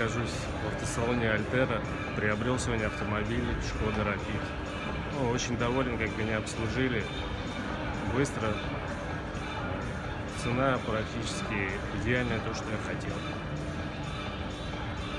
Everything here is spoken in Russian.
нахожусь в автосалоне Альтера. Приобрел сегодня автомобиль Шкода Рапид. Ну, очень доволен, как меня обслужили. Быстро. Цена практически идеальная, то, что я хотел.